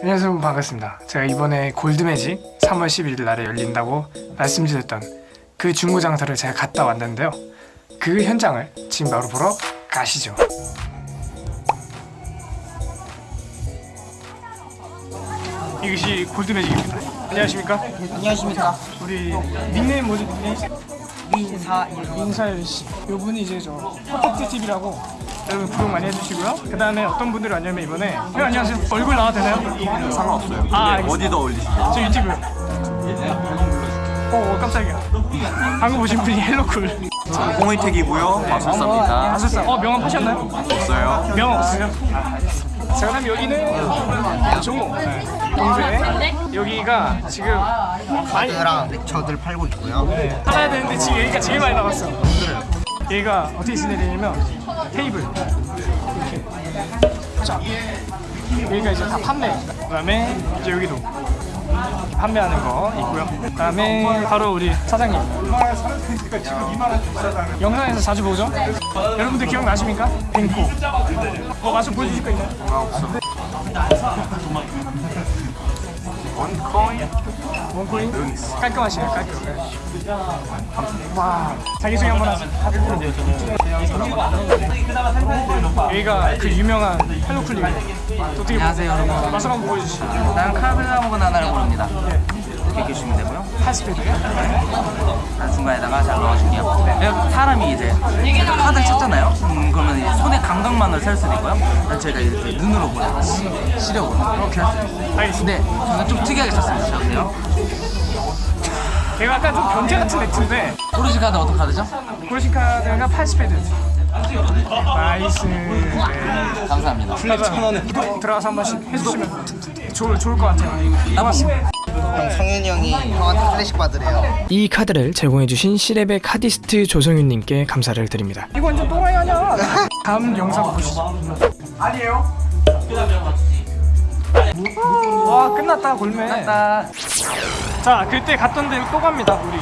안녕하세요. 여러분 반갑습니다. 제가 이번에 골드매직 3월 11일 날에 열린다고 말씀드렸던 그 중고 장터를 제가 갔다 왔는데요. 그 현장을 지금 바로 보러 가시죠. 이것이 골드매직입니다. 안녕하십니까? 안녕하십니까? 우리 닉네임 뭐지 닉네임? 민사일. 민사일 씨. 요분이 이제 저 퍼펙트 TV라고 여러분 구독 많이 해주시고요 그 다음에 어떤 분들이 왔냐면 이번에 형 안녕하세요 얼굴 나와도 되나요? 상관없어요. 아 어디다 올리시죠? 저 유튜브. 어 깜짝이야. 방금 보신 분이 헬로쿨. 홍의택이고요. 마술사입니다. 아셨어? 어 명함 파셨나요? 없어요. 명함 없어요? 아, 알겠습니다. 자 그다음 여기는 종호 동생. 여기가 지금 많이 랑 렉처들 팔고 있고요 팔아야 되는데 지금 여기가 제일 많이 나갔어. 얘가 어떻게 지내냐면 테이블 이렇게. 자 여기가 이제 다 판매. 그 다음에 이제 여기도. 판매하는 거 있고요. 그 다음에 바로 우리 사장님. 영상에서 자주 보죠? 여러분들 기억나십니까? 뱅코. 어, 맛좀 보여주실 거 있나요? 원코인? 원코인? 깔끔하시네요, 깔끔. 네. 와, 자기소개 한번 하세요. 여기가 그 유명한 헬로클립. 어떻게 안녕하세요, 여러분. 맛을 한번 보여주시죠. 나는 카르보나 하나를 고릅니다. 이렇게 계시면 되고요. 파스페드. 난 중간에다가 잘 넣어줄게요. 여기 사람이 이제 카드를 찾잖아요. 음, 그러면 이제 감각만을 셀 수도 있고요. 제가 이렇게 눈으로 보내요. 시- 시력으로. 오케이. 알겠습니다. 근데 저는 좀 특이하게 쳤습니다. 보세요. 걔가 약간 좀 변태 같은 액트인데 오르시 카드 어떤 카드죠? 고르신 카드가 파스페드. 나이스. 네. 감사합니다. 들어가서 한 번씩 해주시면 좋을, 좋을 것 같아요. 남았습니다. 성현이 형이 형한테 클래식 받으래요 이 카드를 제공해주신 시레베 카디스트 조성윤님께 감사를 드립니다. 이거 완전 또라이 아니야? 다음 영상 보시죠. 아니에요? 와 끝났다 골매. 나자 그때 갔던 데로 또 갑니다 우리.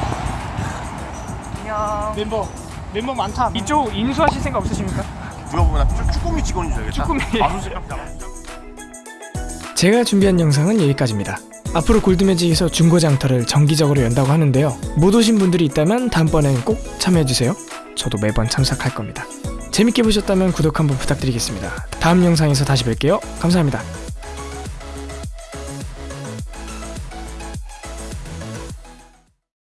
멤버 멤버 많다. 이쪽 인수하실 생각 없으십니까? 누가 보면 나 쭈꾸미 직원인 줄 알겠다. 쭈꾸미. 마술사. 제가 준비한 영상은 여기까지입니다. 앞으로 골드매직에서 중고장터를 정기적으로 연다고 하는데요. 못 오신 분들이 있다면 다음번엔 꼭 참여해주세요. 저도 매번 참석할 겁니다. 재밌게 보셨다면 구독 한번 부탁드리겠습니다. 다음 영상에서 다시 뵐게요. 감사합니다.